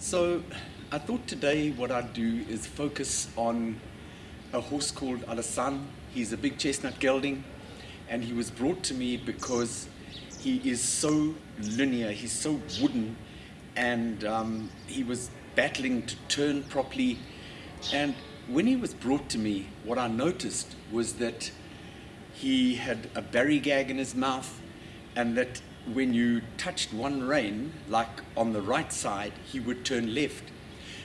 So I thought today what I'd do is focus on a horse called Alassane. He's a big chestnut gelding and he was brought to me because he is so linear, he's so wooden and um, he was battling to turn properly and when he was brought to me what I noticed was that he had a berry gag in his mouth and that when you touched one rein, like on the right side, he would turn left.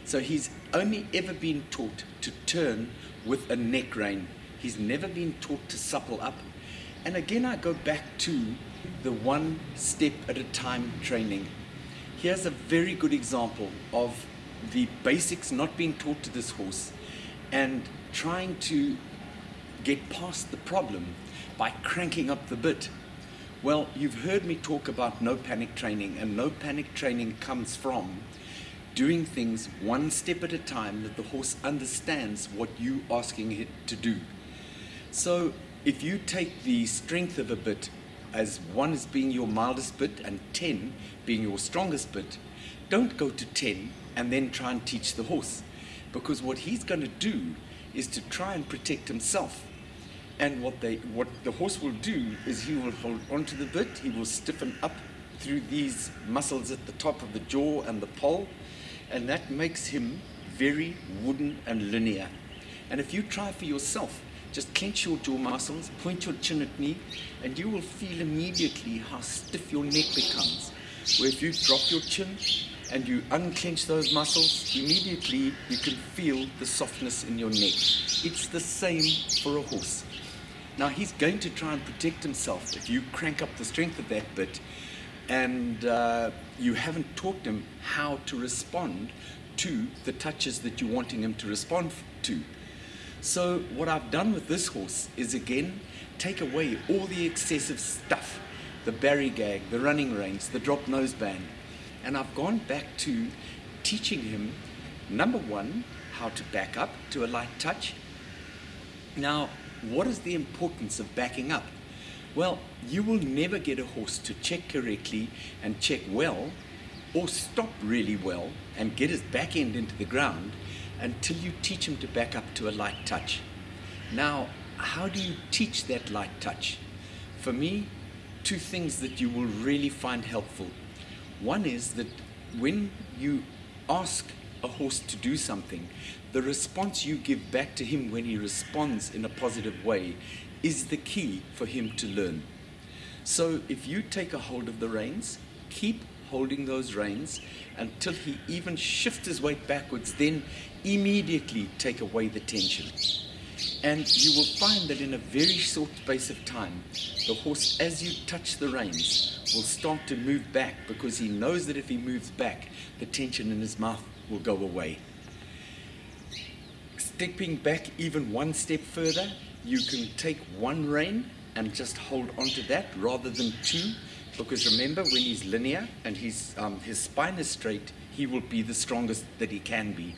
So he's only ever been taught to turn with a neck rein. He's never been taught to supple up. And again, I go back to the one step at a time training. Here's a very good example of the basics not being taught to this horse and trying to get past the problem by cranking up the bit. Well, you've heard me talk about no panic training, and no panic training comes from doing things one step at a time that the horse understands what you are asking it to do. So if you take the strength of a bit as one as being your mildest bit and 10 being your strongest bit, don't go to 10 and then try and teach the horse. Because what he's going to do is to try and protect himself. And what, they, what the horse will do is he will hold onto the bit, he will stiffen up through these muscles at the top of the jaw and the poll, and that makes him very wooden and linear. And if you try for yourself, just clench your jaw muscles, point your chin at me, and you will feel immediately how stiff your neck becomes. Where if you drop your chin and you unclench those muscles, immediately you can feel the softness in your neck. It's the same for a horse. Now he's going to try and protect himself if you crank up the strength of that bit and uh, you haven't taught him how to respond to the touches that you're wanting him to respond to. So what I've done with this horse is again, take away all the excessive stuff, the berry gag, the running reins, the drop noseband, and I've gone back to teaching him, number one, how to back up to a light touch. Now, what is the importance of backing up? Well, you will never get a horse to check correctly and check well or stop really well and get his back end into the ground until you teach him to back up to a light touch. Now, how do you teach that light touch? For me, two things that you will really find helpful. One is that when you ask a horse to do something, the response you give back to him when he responds in a positive way is the key for him to learn. So if you take a hold of the reins, keep holding those reins until he even shifts his weight backwards, then immediately take away the tension. And you will find that in a very short space of time, the horse, as you touch the reins, will start to move back because he knows that if he moves back, the tension in his mouth will go away. Stepping back even one step further, you can take one rein and just hold onto that rather than two because remember when he's linear and his, um, his spine is straight, he will be the strongest that he can be.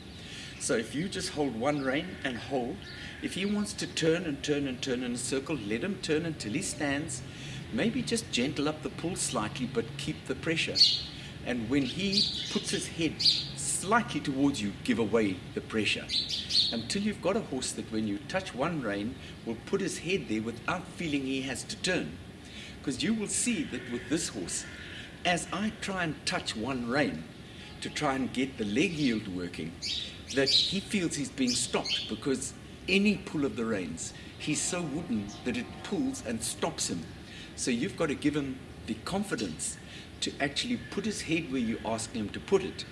So if you just hold one rein and hold, if he wants to turn and turn and turn in a circle, let him turn until he stands. Maybe just gentle up the pull slightly, but keep the pressure. And when he puts his head slightly towards you, give away the pressure. Until you've got a horse that when you touch one rein, will put his head there without feeling he has to turn. Because you will see that with this horse, as I try and touch one rein to try and get the leg yield working, that he feels he's being stopped because any pull of the reins, he's so wooden that it pulls and stops him. So you've got to give him the confidence to actually put his head where you ask him to put it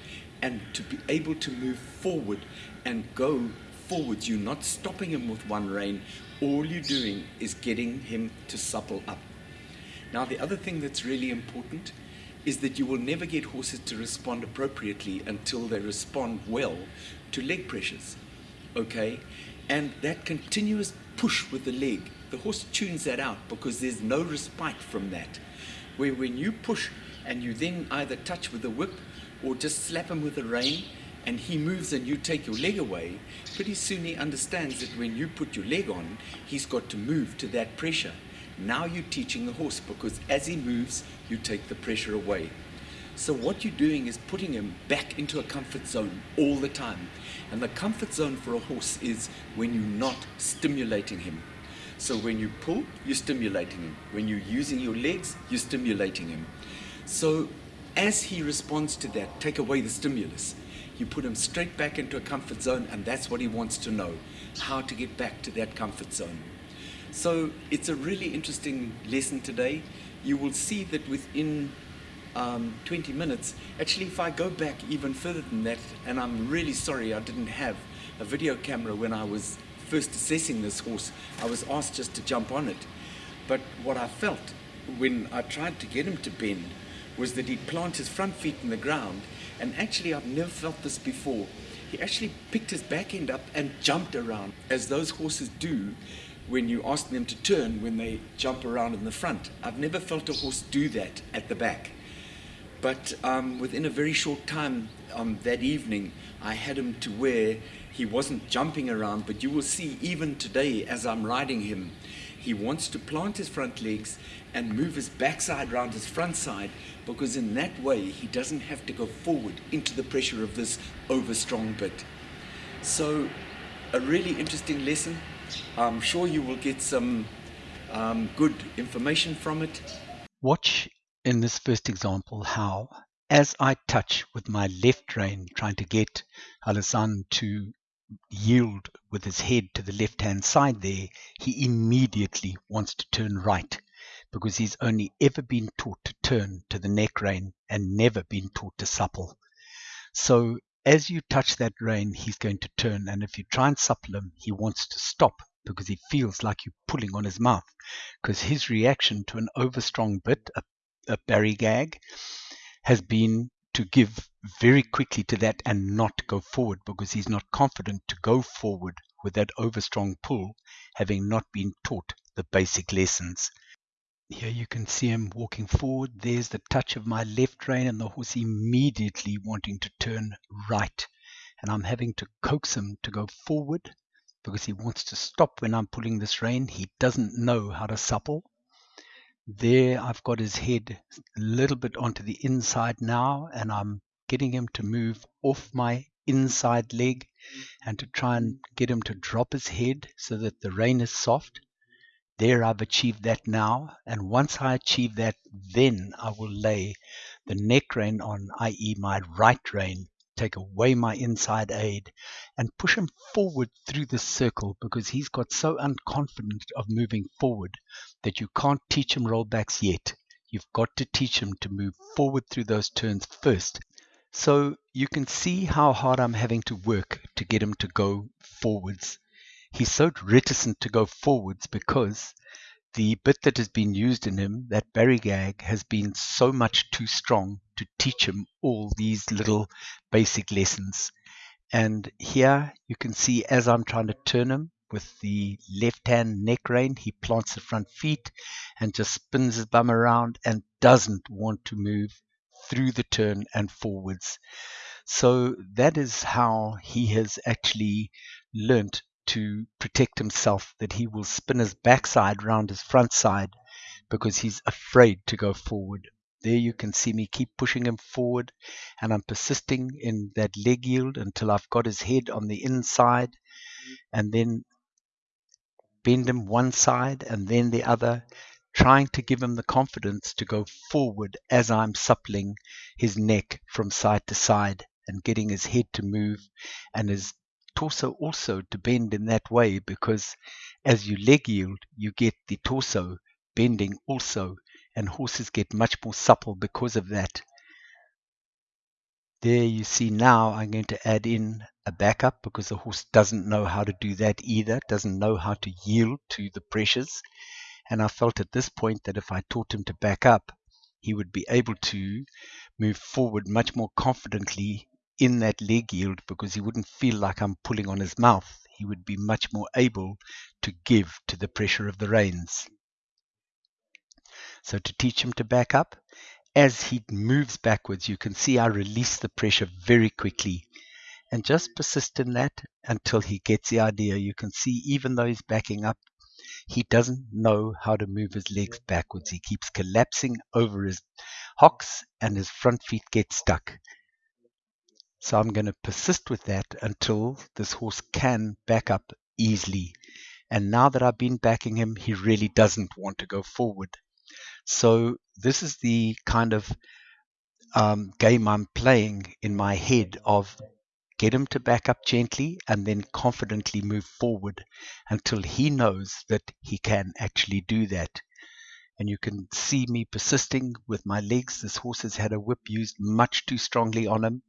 and to be able to move forward and go forward. You're not stopping him with one rein. All you're doing is getting him to supple up. Now, the other thing that's really important is that you will never get horses to respond appropriately until they respond well to leg pressures. Okay? And that continuous push with the leg, the horse tunes that out because there's no respite from that. Where when you push and you then either touch with the whip or just slap him with a rein and he moves and you take your leg away, pretty soon he understands that when you put your leg on, he's got to move to that pressure. Now you're teaching the horse because as he moves, you take the pressure away. So what you're doing is putting him back into a comfort zone all the time. And the comfort zone for a horse is when you're not stimulating him. So when you pull, you're stimulating him. When you're using your legs, you're stimulating him. So as he responds to that, take away the stimulus. You put him straight back into a comfort zone, and that's what he wants to know how to get back to that comfort zone. So it's a really interesting lesson today. You will see that within um, 20 minutes, actually, if I go back even further than that, and I'm really sorry I didn't have a video camera when I was first assessing this horse, I was asked just to jump on it. But what I felt when I tried to get him to bend was that he'd plant his front feet in the ground, and actually, I've never felt this before. He actually picked his back end up and jumped around, as those horses do when you ask them to turn when they jump around in the front. I've never felt a horse do that at the back. But um, within a very short time um, that evening, I had him to where he wasn't jumping around, but you will see even today as I'm riding him, he wants to plant his front legs and move his backside around his front side because in that way he doesn't have to go forward into the pressure of this overstrong bit. So a really interesting lesson. I'm sure you will get some um, good information from it. Watch in this first example how, as I touch with my left rein, trying to get Alassane to yield with his head to the left hand side there, he immediately wants to turn right because he's only ever been taught to turn to the neck rein and never been taught to supple. So as you touch that rein, he's going to turn, and if you try and supple him, he wants to stop because he feels like you're pulling on his mouth because his reaction to an overstrong bit, a a Barry gag has been to give very quickly to that and not go forward because he's not confident to go forward with that overstrong pull, having not been taught the basic lessons. Here you can see him walking forward. There's the touch of my left rein and the horse immediately wanting to turn right. And I'm having to coax him to go forward because he wants to stop when I'm pulling this rein. He doesn't know how to supple. There I've got his head a little bit onto the inside now and I'm getting him to move off my inside leg and to try and get him to drop his head so that the rein is soft. There I've achieved that now and once I achieve that then I will lay the neck rein on i.e. my right rein take away my inside aid and push him forward through the circle because he's got so unconfident of moving forward that you can't teach him rollbacks yet. You've got to teach him to move forward through those turns first. So you can see how hard I'm having to work to get him to go forwards. He's so reticent to go forwards because the bit that has been used in him, that Barry gag, has been so much too strong to teach him all these little basic lessons. And here you can see as I'm trying to turn him with the left hand neck rein, he plants the front feet and just spins his bum around and doesn't want to move through the turn and forwards. So that is how he has actually learnt to protect himself that he will spin his backside round his front side because he's afraid to go forward. There you can see me keep pushing him forward and I'm persisting in that leg yield until I've got his head on the inside and then bend him one side and then the other, trying to give him the confidence to go forward as I'm suppling his neck from side to side and getting his head to move and his torso also to bend in that way because as you leg yield, you get the torso bending also, and horses get much more supple because of that. There you see now I'm going to add in a backup because the horse doesn't know how to do that either, doesn't know how to yield to the pressures. And I felt at this point that if I taught him to back up, he would be able to move forward much more confidently in that leg yield because he wouldn't feel like I'm pulling on his mouth. He would be much more able to give to the pressure of the reins. So to teach him to back up, as he moves backwards, you can see I release the pressure very quickly and just persist in that until he gets the idea. You can see even though he's backing up, he doesn't know how to move his legs backwards. He keeps collapsing over his hocks and his front feet get stuck. So I'm going to persist with that until this horse can back up easily. And now that I've been backing him, he really doesn't want to go forward. So this is the kind of um, game I'm playing in my head of get him to back up gently and then confidently move forward until he knows that he can actually do that. And you can see me persisting with my legs. This horse has had a whip used much too strongly on him.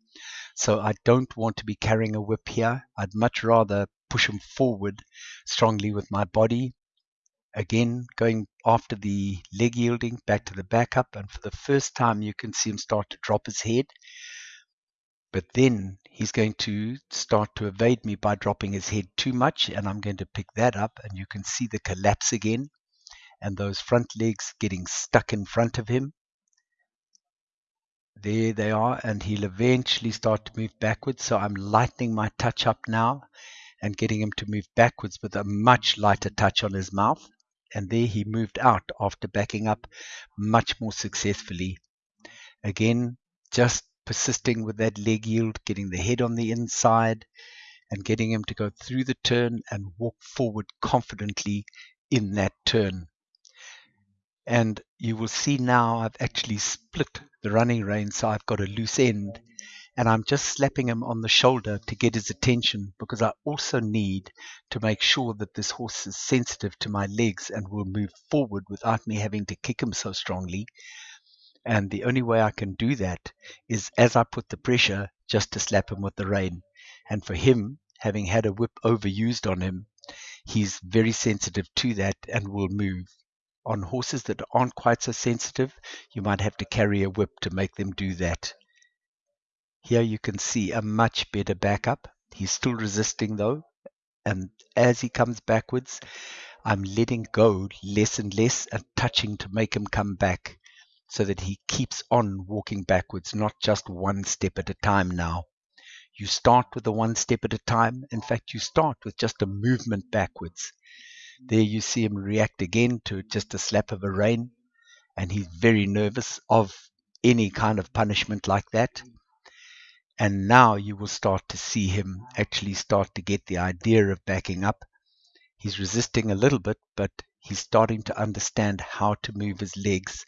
So I don't want to be carrying a whip here. I'd much rather push him forward strongly with my body. Again, going after the leg yielding back to the back up. And for the first time, you can see him start to drop his head. But then he's going to start to evade me by dropping his head too much. And I'm going to pick that up. And you can see the collapse again. And those front legs getting stuck in front of him. There they are. And he'll eventually start to move backwards. So I'm lightening my touch up now and getting him to move backwards with a much lighter touch on his mouth. And there he moved out after backing up much more successfully. Again, just persisting with that leg yield, getting the head on the inside and getting him to go through the turn and walk forward confidently in that turn. And you will see now I've actually split the running rein so I've got a loose end and I'm just slapping him on the shoulder to get his attention because I also need to make sure that this horse is sensitive to my legs and will move forward without me having to kick him so strongly and the only way I can do that is as I put the pressure just to slap him with the rein. And for him, having had a whip overused on him, he's very sensitive to that and will move. On horses that aren't quite so sensitive, you might have to carry a whip to make them do that. Here you can see a much better backup. He's still resisting though. And as he comes backwards, I'm letting go less and less and touching to make him come back so that he keeps on walking backwards, not just one step at a time now. You start with the one step at a time. In fact, you start with just a movement backwards. There you see him react again to just a slap of a rein, and he's very nervous of any kind of punishment like that. And now you will start to see him actually start to get the idea of backing up. He's resisting a little bit, but he's starting to understand how to move his legs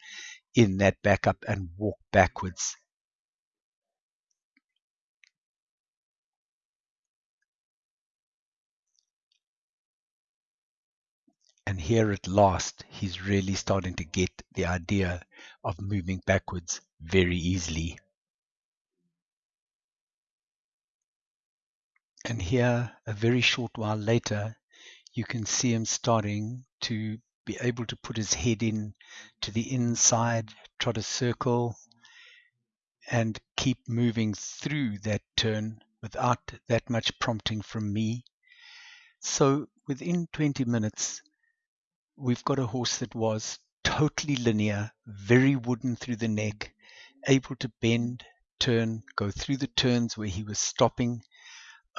in that backup and walk backwards. And here at last, he's really starting to get the idea of moving backwards very easily. And here, a very short while later, you can see him starting to be able to put his head in to the inside, trot a circle, and keep moving through that turn without that much prompting from me. So within 20 minutes, we've got a horse that was totally linear, very wooden through the neck, able to bend, turn, go through the turns where he was stopping,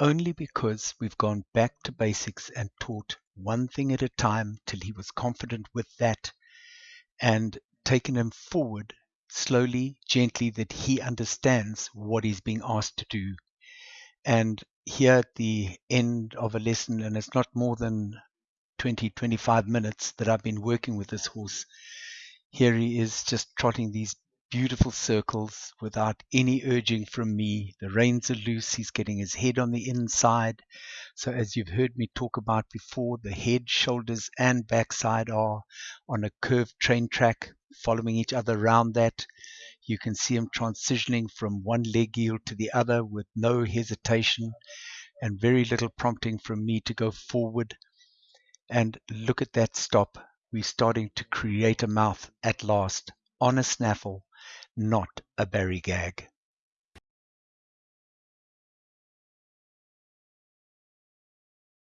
only because we've gone back to basics and taught one thing at a time till he was confident with that and taken him forward slowly, gently, that he understands what he's being asked to do. And here at the end of a lesson, and it's not more than 20, 25 minutes that I've been working with this horse, here he is just trotting these beautiful circles without any urging from me. The reins are loose. He's getting his head on the inside. So, as you've heard me talk about before, the head, shoulders, and backside are on a curved train track, following each other around that. You can see him transitioning from one leg yield to the other with no hesitation and very little prompting from me to go forward. And look at that stop. We're starting to create a mouth at last on a snaffle not a berry gag.